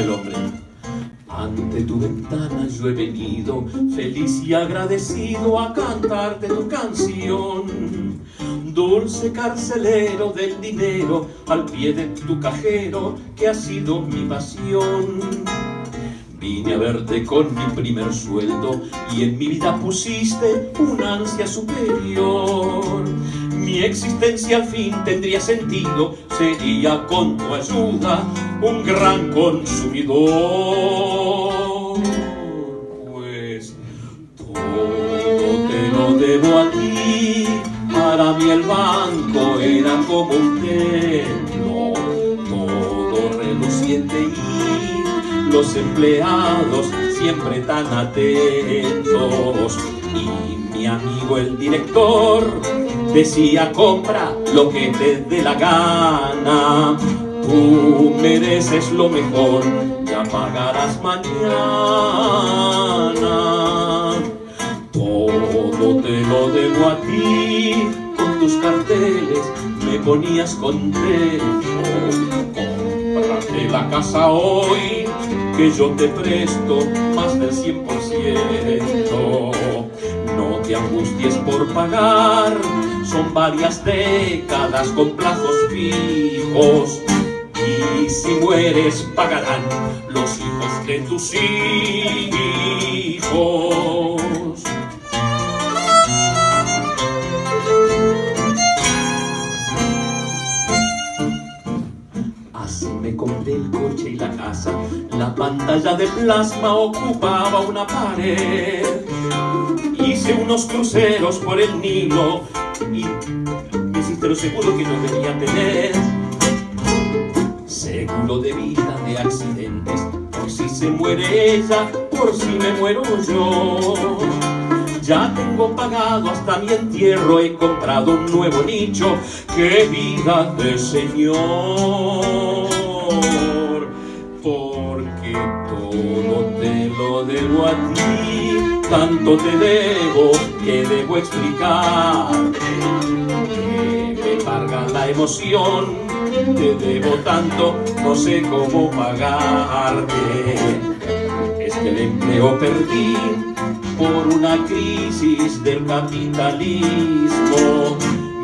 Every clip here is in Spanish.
el hombre. Ante tu ventana yo he venido, feliz y agradecido a cantarte tu canción. Dulce carcelero del dinero, al pie de tu cajero, que ha sido mi pasión. Vine a verte con mi primer sueldo y en mi vida pusiste una ansia superior. Mi existencia al fin tendría sentido, sería con tu ayuda un gran consumidor. Pues todo te lo debo a ti, para mí el banco era como un templo, todo reluciente y los empleados siempre tan atentos. Mi amigo el director decía compra lo que te dé la gana. Tú mereces lo mejor, ya pagarás mañana. Todo te lo debo a ti, con tus carteles me ponías contento. Cómprate la casa hoy, que yo te presto más del 100%. No te angusties por pagar, son varias décadas con plazos fijos. Y si mueres pagarán los hijos de tus hijos. Así me compré el coche y la casa, la pantalla de plasma ocupaba una pared. Unos cruceros por el Nilo y me hiciste lo seguro que yo debía tener. Seguro de vida de accidentes, por si se muere ella, por si me muero yo. Ya tengo pagado hasta mi entierro, he comprado un nuevo nicho, qué vida de señor. Porque todo te lo debo a ti, tanto te debo que debo explicarte. Que me carga la emoción, te debo tanto, no sé cómo pagarte. Es que el empleo perdí por una crisis del capitalismo.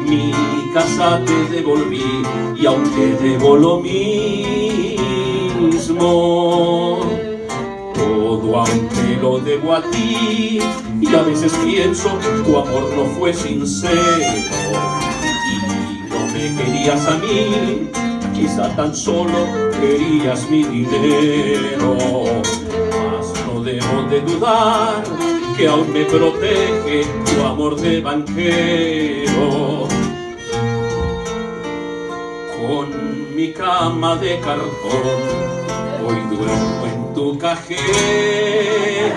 Mi casa te devolví y aunque debo lo mismo, todo aunque lo debo a ti y a veces pienso tu amor no fue sincero y no me querías a mí, quizá tan solo querías mi dinero. Mas no debo de dudar que aún me protege tu amor de banquero. Con mi cama de cartón, duermo en tu cajero.